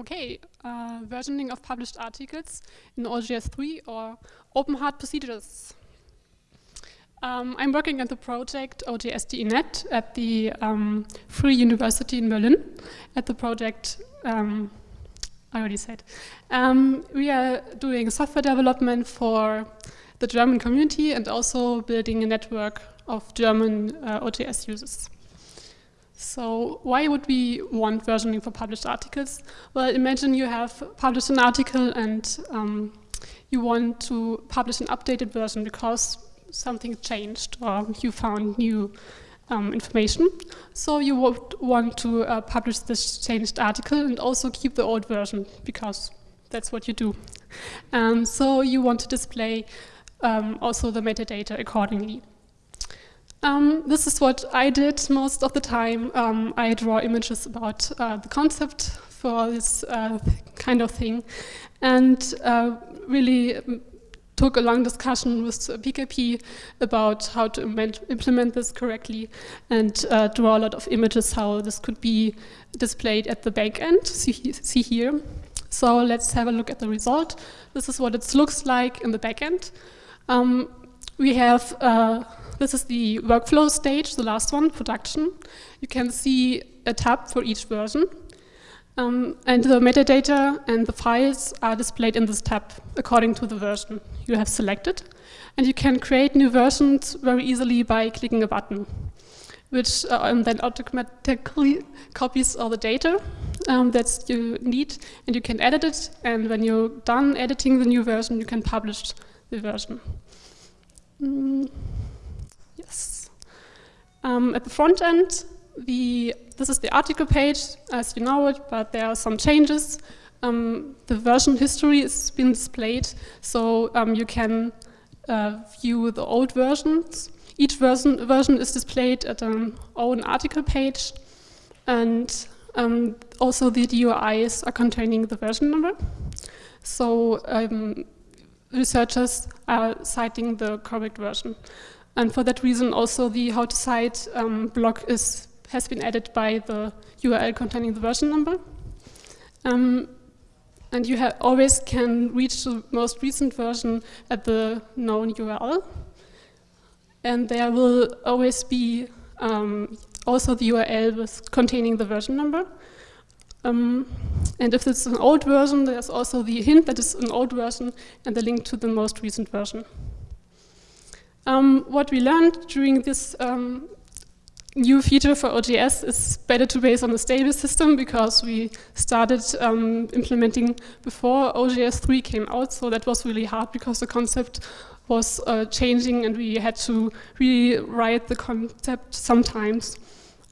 Okay, uh, versioning of published articles in OJS3 or open heart procedures. Um, I'm working at the project OJSDENet at the um, Free University in Berlin. At the project, um, I already said. Um, we are doing software development for the German community and also building a network of German uh, OJS users. So why would we want versioning for published articles? Well, imagine you have published an article and um, you want to publish an updated version because something changed or you found new um, information. So you would want to uh, publish this changed article and also keep the old version because that's what you do. Um, so you want to display um, also the metadata accordingly. Um, this is what I did most of the time. Um, I draw images about uh, the concept for this uh, kind of thing and uh, really um, took a long discussion with PKP about how to implement this correctly and uh, draw a lot of images how this could be displayed at the back end, see, here. So let's have a look at the result. This is what it looks like in the back end. Um, we have uh, this is the workflow stage, the last one, production. You can see a tab for each version. Um, and the metadata and the files are displayed in this tab according to the version you have selected. And you can create new versions very easily by clicking a button, which uh, then automatically copies all the data um, that you need, and you can edit it. And when you're done editing the new version, you can publish the version. Mm. Um, at the front end, the, this is the article page, as you know it, but there are some changes. Um, the version history is been displayed, so um, you can uh, view the old versions. Each version, version is displayed at an own article page, and um, also the DOIs are containing the version number. So um, researchers are citing the correct version. And for that reason, also the how to cite um, block is, has been added by the URL containing the version number. Um, and you always can reach the most recent version at the known URL. And there will always be um, also the URL with containing the version number. Um, and if it's an old version, there's also the hint that it's an old version and the link to the most recent version. Um, what we learned during this um, new feature for OJS is better to base on a stable system because we started um, implementing before OJS 3 came out, so that was really hard because the concept was uh, changing and we had to rewrite the concept sometimes.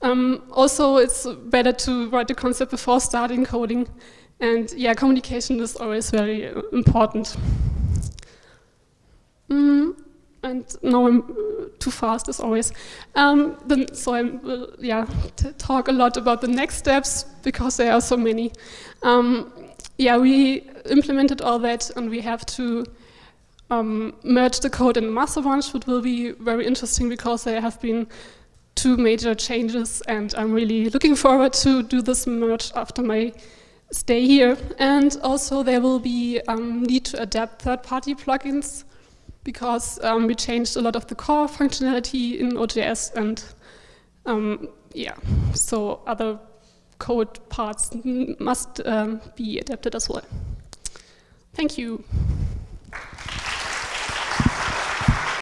Um, also, it's better to write the concept before starting coding and yeah, communication is always very uh, important. And now I'm uh, too fast as always. Um, then, so I will yeah, talk a lot about the next steps because there are so many. Um, yeah, we implemented all that and we have to um, merge the code in master branch, which will be very interesting because there have been two major changes and I'm really looking forward to do this merge after my stay here. And also there will be um, need to adapt third-party plugins because um, we changed a lot of the core functionality in OJS and um, yeah, so other code parts must um, be adapted as well. Thank you.